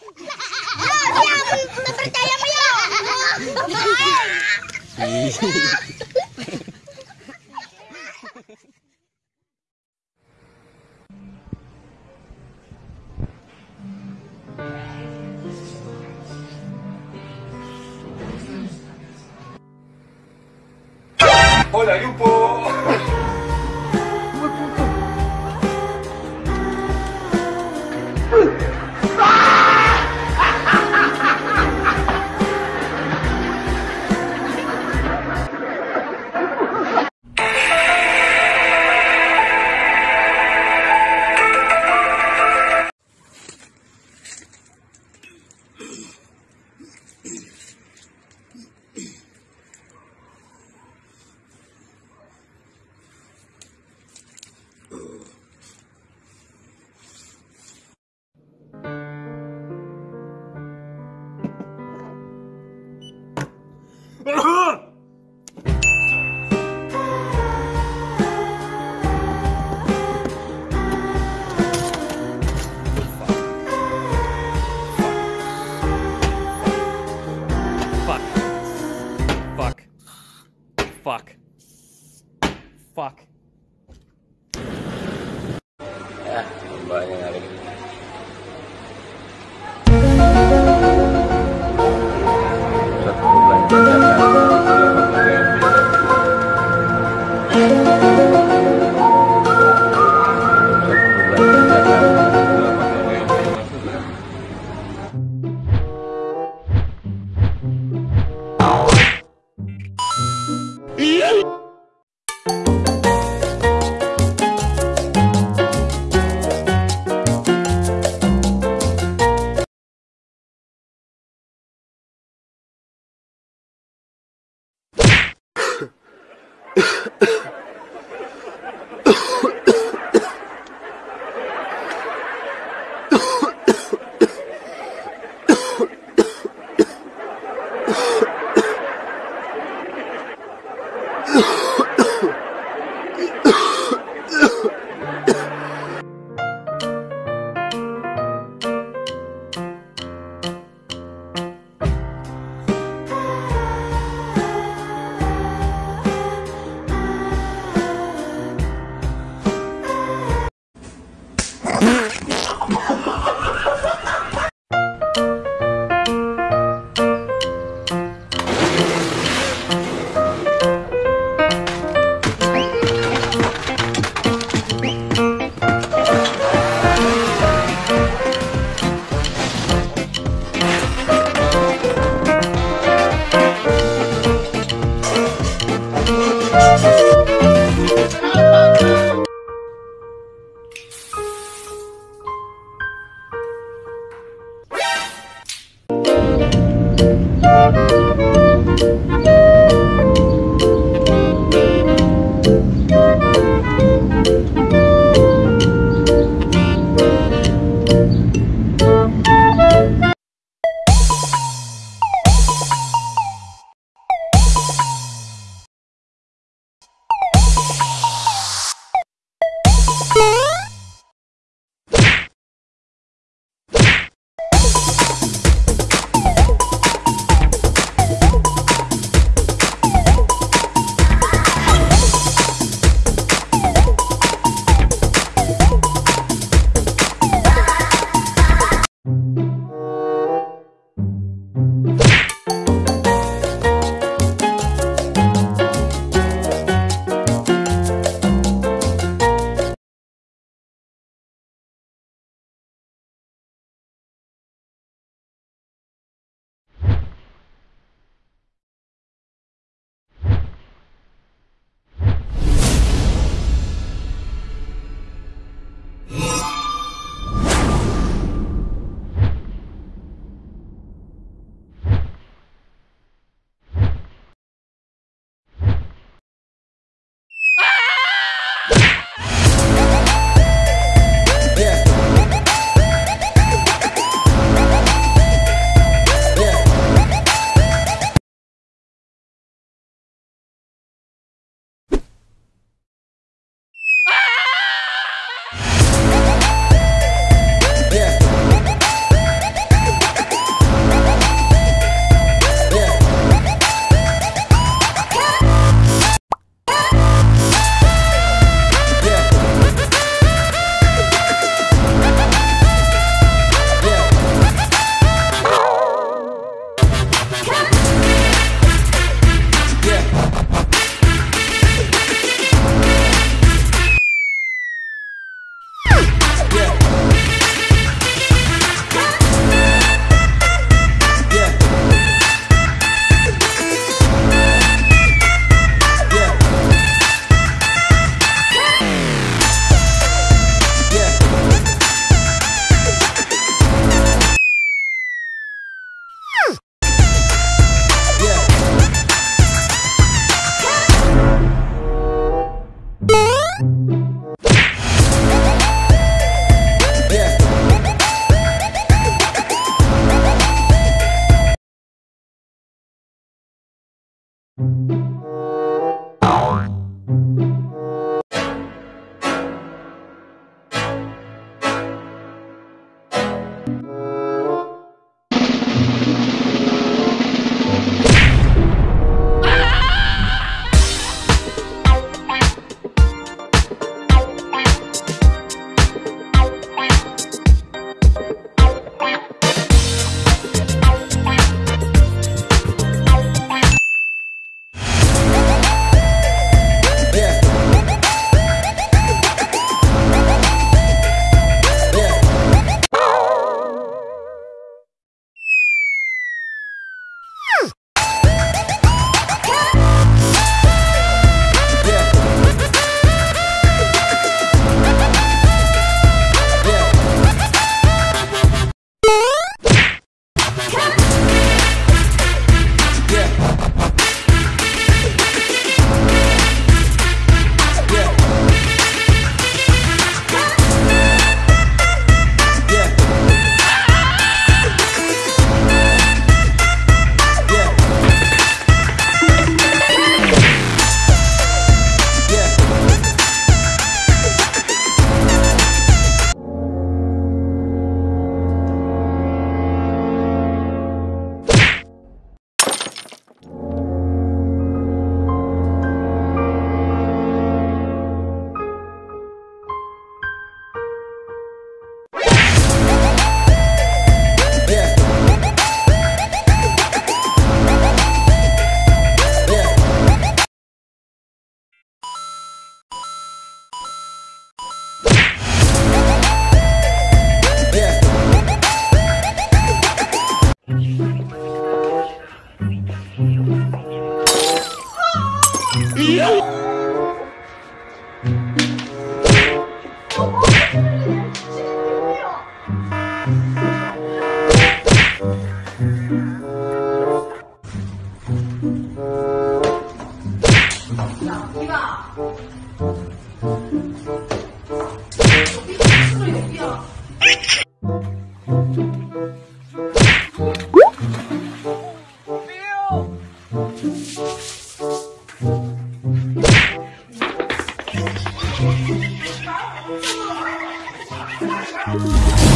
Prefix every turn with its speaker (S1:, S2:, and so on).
S1: Ya, percaya ya.
S2: Hola, Lupo.
S3: fuck.
S2: Yeah! 자여 기.
S1: Thank you.